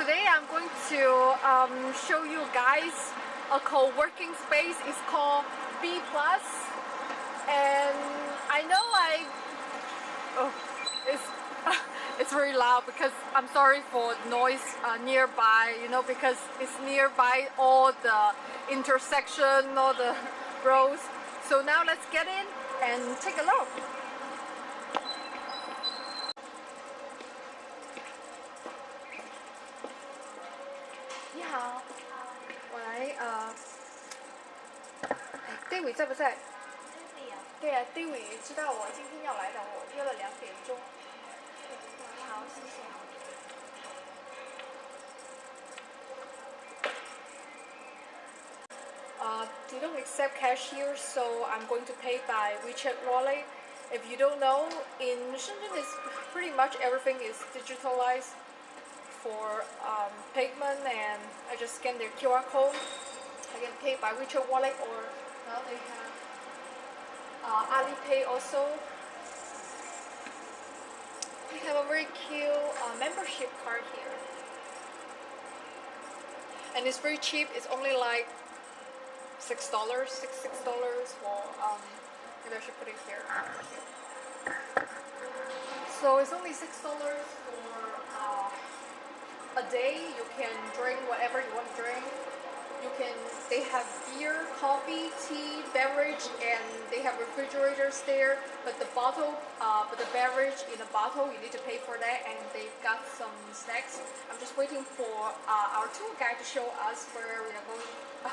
today I'm going to um, show you guys a co-working space. It's called B Plus, and I know I oh it's it's very loud because I'm sorry for noise uh, nearby. You know because it's nearby all the intersection, all the roads. So now let's get in and take a look. 哎，David 在不在？对呀、d a v i d 知道我今天要来的，我约了两点钟。好，谢谢。Uh, they don't accept cash here, so I'm going to pay by WeChat wallet. If you don't know, in Shenzhen is pretty much everything is digitalized for um, payment and I just scan their QR code. I can pay by WeChat wallet or they have uh, Alipay also. We have a very cute uh, membership card here. And it's very cheap, it's only like six dollars, six six dollars Well, um maybe I should put it here. So it's only six dollars for uh, a day. You can drink whatever you want to drink. You can they have beer, coffee, tea, beverage, and they have refrigerators there. But the bottle, uh, but the beverage in a bottle, you need to pay for that. And they've got some snacks. I'm just waiting for uh, our tour guide to show us where we are going.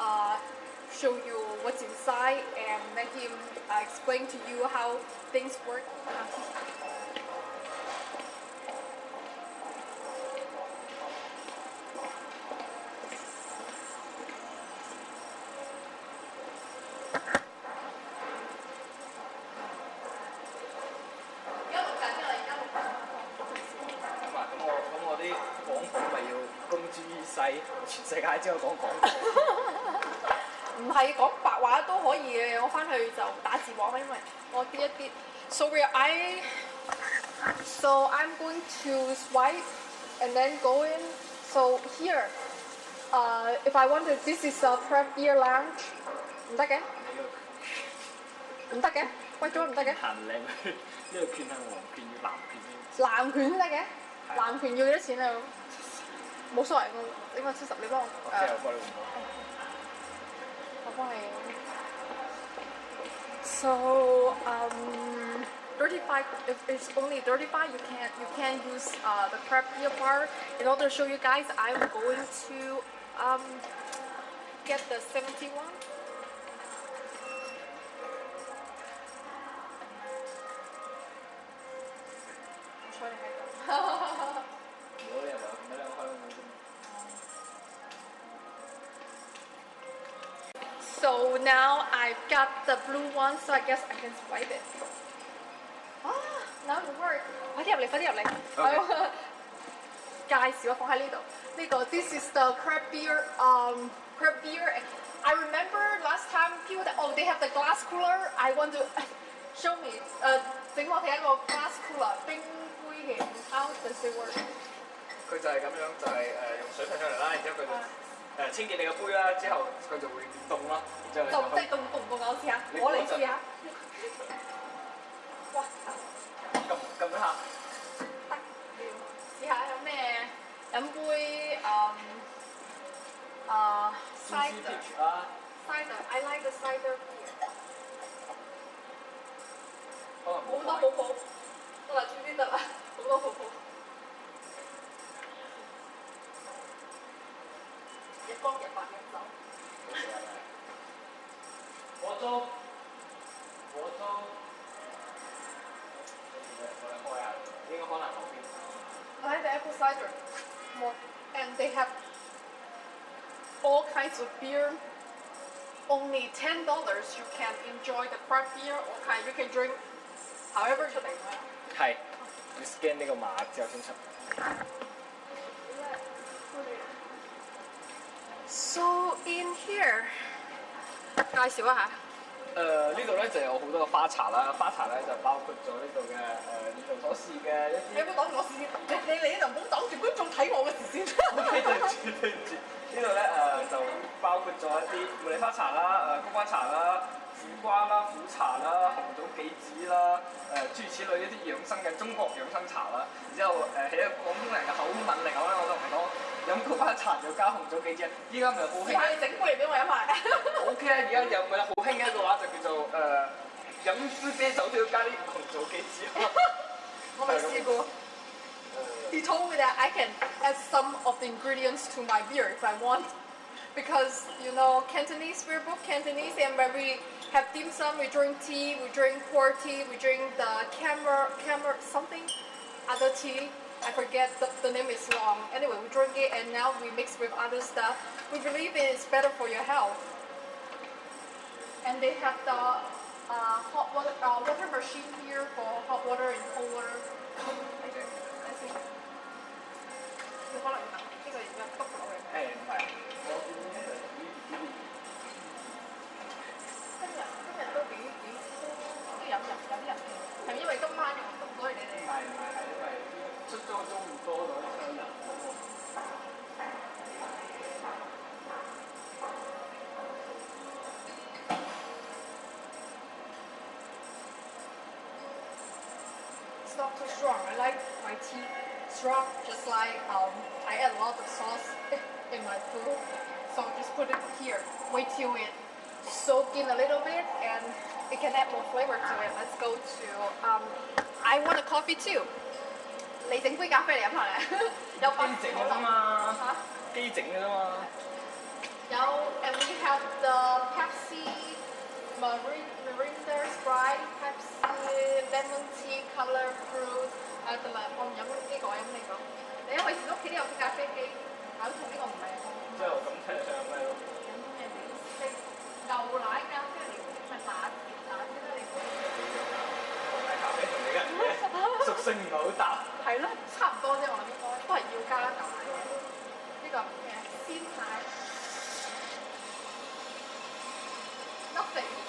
uh, show you what's inside and let him uh, explain to you how things work. 全世界知我講廣告。唔係講白話都可以嘅，我翻去就打字幕啦，因為我啲一啲。So we are I so I'm going to swipe and then go in. So here, uh, if I want to, this is a prep beer lounge. 唔得嘅，你唔得嘅，貴咗唔得嘅。行靚去，呢個券係黃券與藍券先。藍拳先得嘅，藍拳要幾多錢啊？冇所謂， So um, 35. If it's only 35, you can't you can't use uh, the craft beer bar. In order to show you guys, I'm going to um, get the 71. So now I've got the blue one, so I guess I can swipe it. Ah, now it works. 快啲入嚟，快啲入嚟。Okay. 介紹啊，放喺呢度。呢個 This is the craft beer, um, craft beer. I remember last time people that oh they have the glass cooler. I want to show me. Uh, 誒，整我睇一個 glass cooler 冰杯嘅。How does it work？佢就係咁樣，就係、是、誒、呃、用水噴出嚟啦，然之後佢就。Uh, 誒、清潔你個杯啦，之後佢就會凍啦，然之後你凍就可以即係凍凍唔凍啊？我試下，你我嚟嗰陣試下。哇！撳撳一下。得試下有咩飲杯誒誒 CC cider Peach 啊， cider I like the cider beer 可能好多冇買泡泡，得啦，終於得啦，好多泡泡。 of beer. Only ten dollars you can enjoy the craft beer or kind you can drink however 出嚟啦。系，要 scan 呢个码之后先出。 So in here，介绍一下。 誒呢度咧就有好多嘅花茶啦，花茶咧就包括咗呢度嘅誒呢度所試嘅一啲你有冇擋住我視線？你你嚟呢度唔好擋住觀眾睇我嘅視線。 住對唔住，呢度咧誒就包括咗一啲茉莉花茶啦、誒菊花茶啦、苦瓜啦、苦茶啦、紅棗杞子啦、誒、諸如此類一啲養生嘅中國養生茶啦。然之後誒喺一個廣東人嘅口吻嚟講咧，我就同你講 饮菊花茶就加红枣杞子。依家咪好兴试下你整杯嚟俾我饮埋。 O K 啊，而家有咪好兴嘅一个话就叫做诶、饮杯啤酒都要加啲红枣杞子。我未试过。He told me that I can add some of the ingredients to my beer if I want. Because, you know, Cantonese, we're both Cantonese, and when we have dim sum, we drink tea, we drink pour tea, we drink the camera, camera, something, other tea. I forget, the, the name is long. Anyway, we drink it, and now we mix with other stuff. We believe it is better for your health. And they have the uh, hot water, uh, water machine here for hot water and cold water. strong. I like my tea strong, just like um, I add a lot of sauce in my food. So just put it here. Wait till it soak in a little bit and it can add more flavor to it. Let's go to um, I want a coffee too. 你整杯咖啡嚟饮下咧，有八机整嘅啫嘛，吓机整嘅啫嘛。有，and we have the Pepsi Marin Mirinda Sprite Pepsi Lemon Tea Color Fruit 誒同埋我唔飲呢個，我飲呢個。你因為屋企都有咖啡機，口同呢個唔係之後咁睇嚟想飲咩咯？飲咩嚟？食牛奶咖啡嚟，咪打鐵打鐵啦你。奶咖啡同你嘅人嘅屬性唔係好搭。係咯，差唔多啫，我諗應該都係要加牛奶嘅。呢個咩鮮奶？Nothing。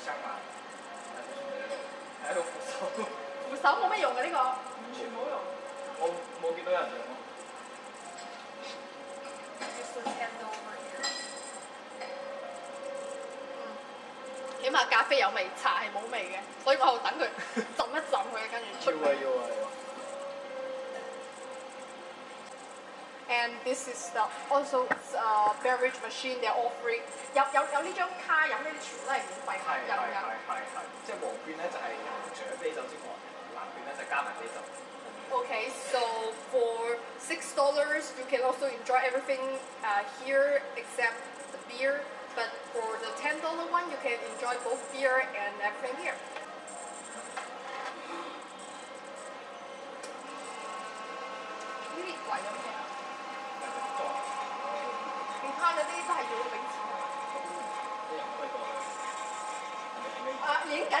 都香嘛，係一個扶手，扶手冇咩用嘅呢個，完全冇用。我冇見到有人用咯。 Use this handle over here. 嗯，起碼咖啡有味，茶係冇味嘅，所以我喺度等佢浸一浸佢，跟住出要啊要啊 And this is the also uh, beverage machine they're offering 有有有呢张卡饮呢啲全部都系免费系系饮饮。系系系，即系黄券咧就系除咗啤酒之外，蓝券咧就加埋啤酒。 Okay, so for six dollars you can also enjoy everything uh, here except the beer. But for the ten dollar one, you can enjoy both beer and everything here. 樣？啊，影緊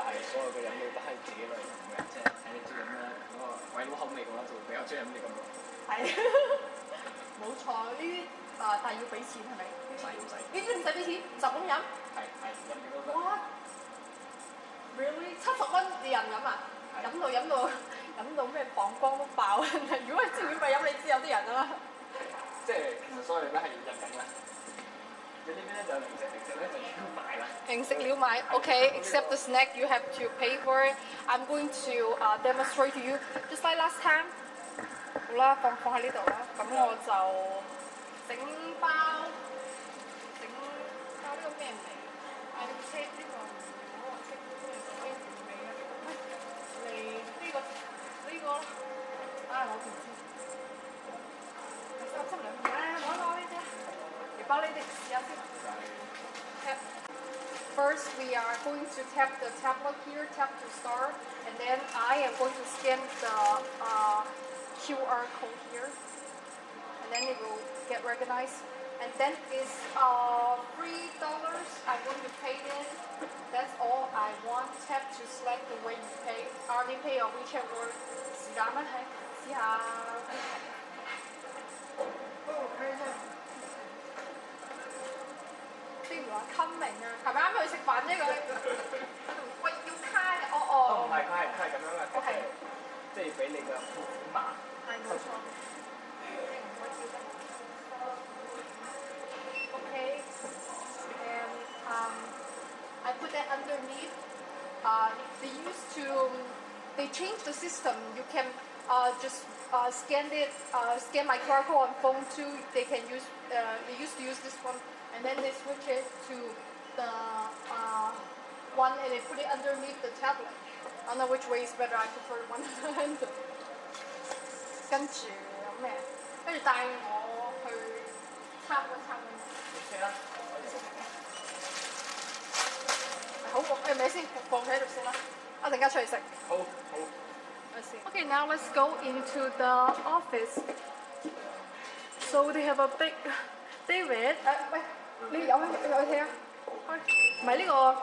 然之後呢度就係所有嘅飲料都係自己類飲嘅，即係睇你中意飲咩嗰個鬼佬口味嘅話，就會比較中意飲呢咁咯。係，冇錯，呢啲啊，但係要俾錢係咪？唔使唔使，呢啲唔使俾錢，就咁飲。係係飲幾多得。哇！Really？七十蚊你人飲啊？係飲到飲到飲到咩膀胱都爆！如果係知免費飲，你知有啲人啊嘛。即係其實所有嘢都係人飲啦。 你呢边咧就有零食，零食咧就要买啦。零食了买，OK，except the snack you have to pay for it. I'm going to uh, demonstrate to you just like last time. 好啦，放放喺呢度啦。咁我就 going to tap the tablet here, tap to start, and then I am going to scan the uh, QR code here, and then it will get recognized. And then it's uh, $3 I'm going to pay this. That's all I want. Tap to select the way you pay, Alipay or WeChat or 是咱们还，呀。咪啱去食饭啫佢？喂，要卡嘅，哦哦，哦唔，系，佢系佢系咁样嘅，我系即系俾你嘅付款码。系冇错。我记得。Okay. And um, I put that underneath. Uh, they used to, they changed the system. You can uh, just uh, scan it, uh, scan my QR code on phone too. They can use, uh, they used to use this one, and then they switch it to the uh, one, and they put it underneath the tablet. I don't know which way is better. I prefer one hand. 跟住有咩？跟住带我去参观参观。 OK 啦，好，诶咪先放喺度先啦，一阵间出去食。好好。 Okay, now let's go into the office. So they have a big David. 诶、喂，你有有去睇啊？ 開唔係呢個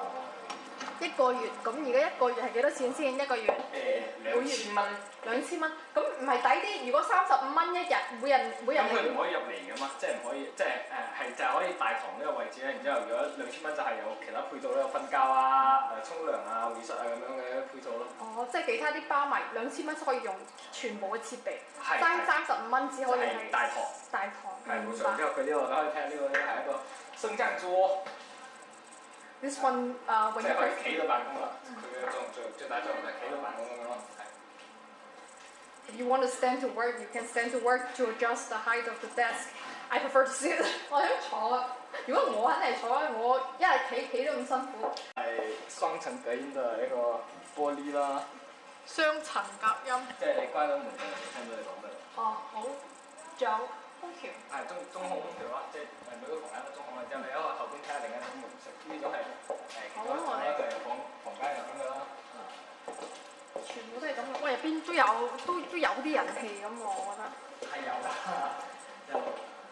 一個月，咁而家一個月係幾多錢先？一個月誒兩千蚊，兩千蚊，咁唔係抵啲？如果三十五蚊一日，每人每人咁佢唔可以入嚟噶嘛，即係唔可以，即係誒係就係可以大堂呢個位置咧。然之後，如果兩千蚊就係有其他配套咧，有瞓覺啊、誒沖涼啊、會室啊咁樣嘅配套咯。哦，即係其他啲包埋兩千蚊可以用全部嘅設備，係爭三十五蚊只可以就係係大堂。大堂。係冇錯，明白之。後佢呢個你可以睇下呢個咧係一個升降桌， This one 诶、即系可以企到办公啦。佢嘅作最最大作用就系企到办公咁样咯。系 If you want to stand to work, you can stand to work to adjust the height of the desk. I prefer to sit. 我想坐啊。如果我肯定系坐啊，我一系企企都咁辛苦。系双层隔音嘅一个玻璃啦，双层隔音。即系你关咗门就听到你讲咩。哦，好。仲有 空調。係中中控空調啦，即係誒每個房間都中控嘅，之後你喺後邊睇下另一種模式，呢種係誒其中一種咧就係房房間入邊嘅啦。全部都係咁嘅。喂，入邊都有都都有啲人氣咁喎，我覺得。係有啦，有。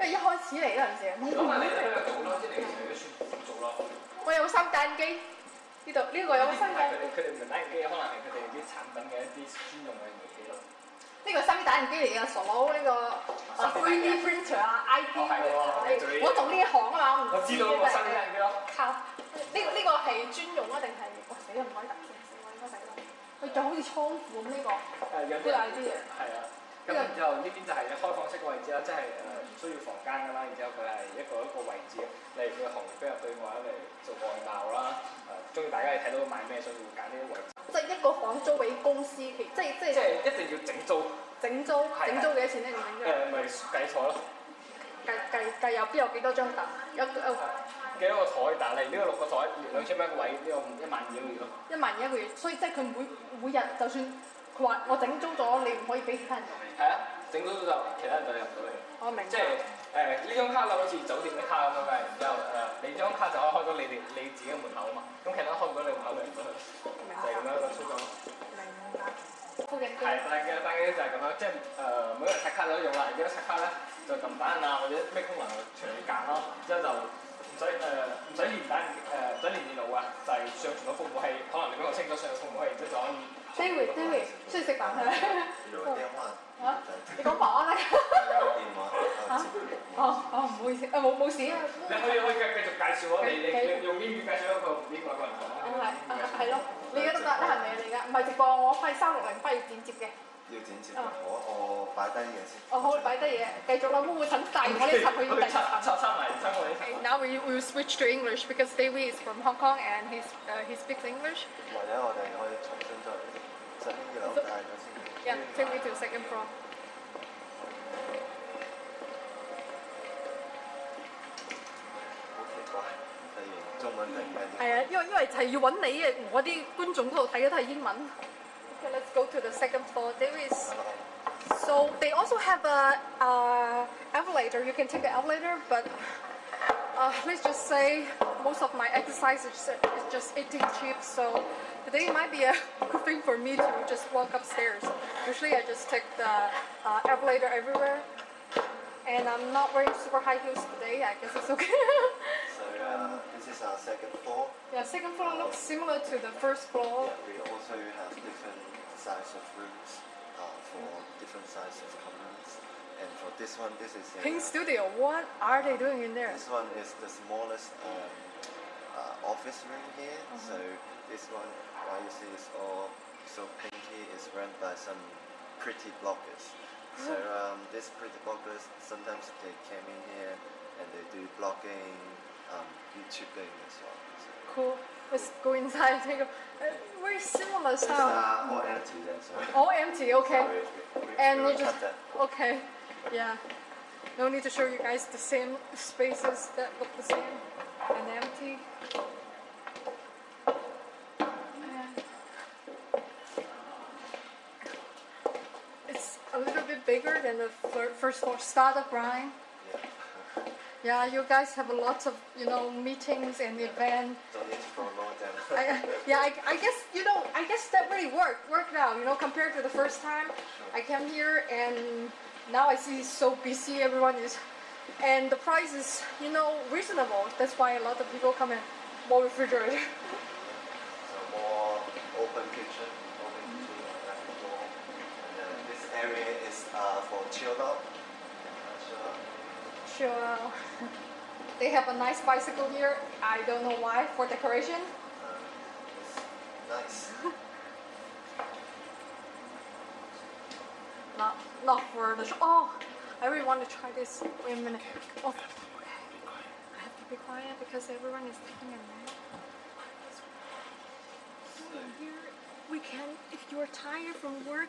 因為一開始嚟嗰陣時，咁啊，你喺度做咯，即係你其實都算苦做咯。我有個三間機，呢度呢個有個新嘅，佢哋佢哋唔係打印機，可能係佢哋啲產品嘅一啲專用嘅儀器咯。 呢個三 D 打印機嚟嘅，傻佬呢個啊 3D printer 啊，ID 哦係喎做呢我做呢一行啊嘛，我唔我知道個新打印機咯。靠，呢個呢個係專用啊定係？哇死啦唔可以突死死我應該死啦！佢仲好似倉庫咁呢個，誒有啲呢個 ID 啊係啊。 咁然之後呢邊就係開放式嘅位置啦，即係誒唔需要房間㗎啦。然之後佢係一個一個位置，例如佢嘅行業比較對外嚟做外貿啦。誒，中意大家係睇到買咩，所以會揀呢啲位置。即係一個房租俾公司，其即係即即係係一定要整租，整租，係整租幾多錢咧？你整租誒咪計錯咯。計計計有邊有幾多張凳？有有幾多個台？但係呢個六個台兩千蚊一個位，呢個一萬二個月咯。一萬一個月，所以即係佢每每日就算 佢話我整租咗，你唔可以俾其他人用。係啊，整到就其他人就入唔到嚟。我明白。即係誒呢張卡啦，好似酒店嘅卡咁樣嘅，然之後誒你張卡就可以開到你哋你自己嘅門口啊嘛，咁其他開唔到你門口咪入唔到去，就係咁樣一個操作咯。明白。附近係，但係嘅但係就係咁樣，即係誒每個人刷卡都用啦，而家刷卡咧就撳單啊或者咩功能隨你揀咯，之後就唔使誒唔使連單誒唔使連電腦啊，就係上傳到服務器，可能你比較清楚上到服務器，之後就可以。 David David，出去食飯係咪？有電話，嚇？你講保安啦。有電話，嚇？哦哦，唔好意思，誒冇冇事啊。你可以可以繼繼續介紹咯，你你你用英語介紹一個英國一個人講。哦係啊係咯，你而家得得係咪啊？你而家唔係直播，我翻三六零翻要剪接嘅。要剪接嘅，我我擺低嘢先。哦好，擺低嘢，繼續啦，會唔會等帶我呢層去第十層？插插埋插我呢層。 Okay, now we we will switch to English because David is from Hong Kong and he's uh, he speaks English. 或者我哋可以重新再 整呢个界咗先。 Yeah, take me to the second floor. 好奇怪，突然中 文定咩啲？系啊，因为因为系要揾你嘅，我啲观众嗰度睇嘅都系英文。Okay, let's go to the second floor. There is so they also have a uh, elevator. You can take the elevator, but uh, let's just say most of my exercise is, is just eating chips. So today might be a good thing for me to just walk upstairs. Usually I just take the uh, elevator everywhere. And I'm not wearing super high heels today. I guess it's okay. So uh, this is our second floor. yeah, second floor looks similar to the first floor. Yeah, we also have different size of rooms uh, for different size of communes. And for this one, this is a, Pink Studio. What are they doing in there? This one is the smallest um, uh, office room here. So this one, why you see it's all so pinky, is run by some pretty bloggers. So um, these pretty bloggers sometimes they came in here and they do blogging, um, YouTubing as well. So Cool. Let's go inside and take a uh, very similar style. are all empty then. So All empty. Okay. we, we, we, And we you will just okay. Yeah. No need to show you guys the same spaces that look the same and empty. And It's a little bit bigger than the fir- first floor startup, Brian. Yeah. Yeah, you guys have a lot of you know meetings and events. I, yeah, I, I guess you know, I guess that really worked worked out. You know, compared to the first time I came here, and now I see so busy. Everyone is, and the price is you know reasonable. That's why a lot of people come in. More refrigerator. So more open kitchen on every floor. And then this area is uh, for chill out. Chill out. Sure. They have a nice bicycle here. I don't know why for decoration. Uh, nice. Not not for the show. Oh, I really want to try this. Wait a minute. Oh, okay. I have to be quiet because everyone is taking a nap. So here we can, if you're tired from work,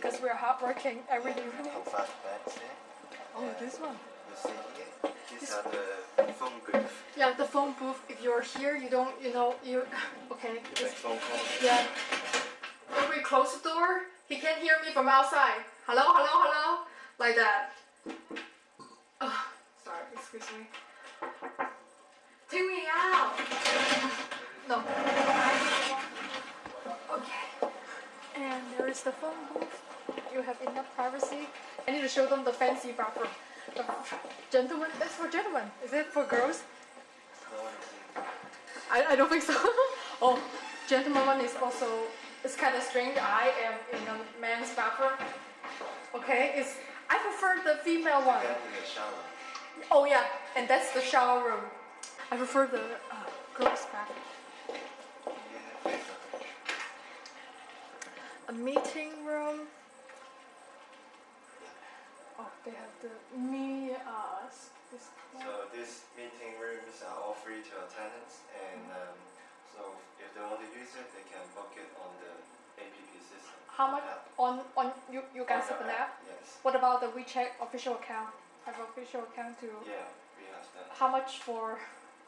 because we're hardworking every evening. have five beds here. Oh, this one. You see here, these are the phone booth. Yeah, the phone booth. If you're here, you don't, you know, you. Okay. You make phone calls. yeah. If we close the door, he can't hear me from outside. Hello, hello, hello, like that. Oh, sorry, excuse me. Take me out. No. Okay. And there is the phone booth. You have enough privacy. I need to show them the fancy bathroom. The gentlemen, that's for gentlemen. Is it for girls? No one is I, I don't think so. oh, gentleman one is also it's kind of strange. I am in a man's bathroom. Okay, it's I prefer the female one. Get in the shower. Oh yeah, and that's the shower room. I prefer the uh, girls' bathroom. A meeting room. Oh, they have the me uh this. So these meeting rooms are all free to our tenants, and um, so if they want to use it, they can book it on the APP system. How much app. on on you you guys have an app? Yes. What about the WeChat official account? Have official account too. Yeah, we have that. How much for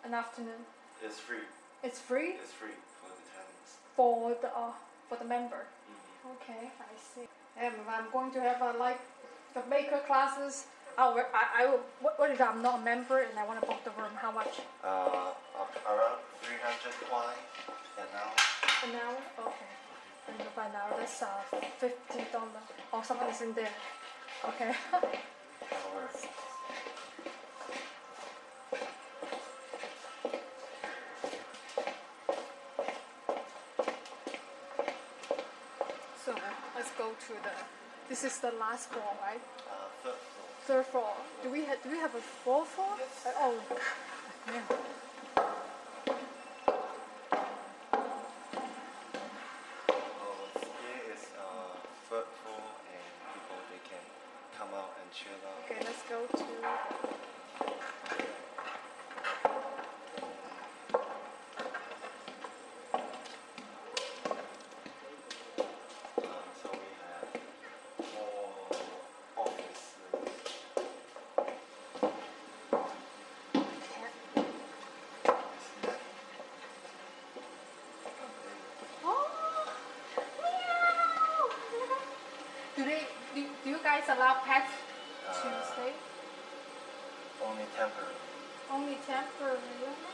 an afternoon? It's free. It's free It's free for the tenants. for the uh, for the member. Mhm. Okay, I see. And I'm going to have a like the maker classes. I'll, I, I will. What, what if I'm not a member and I want to book the room? How much? Uh, around 300 kwai an hour. An hour? find out. That's uh, fifty dollar. Oh, someone is in there. Okay. Or so let's go to the. This is the last floor, right? uh, third floor. Third floor. Do we have? Do we have a fourth floor? Yes. Uh, oh. Yeah. Guys allow pets to Uh, stay? Only temporary. Only temporary.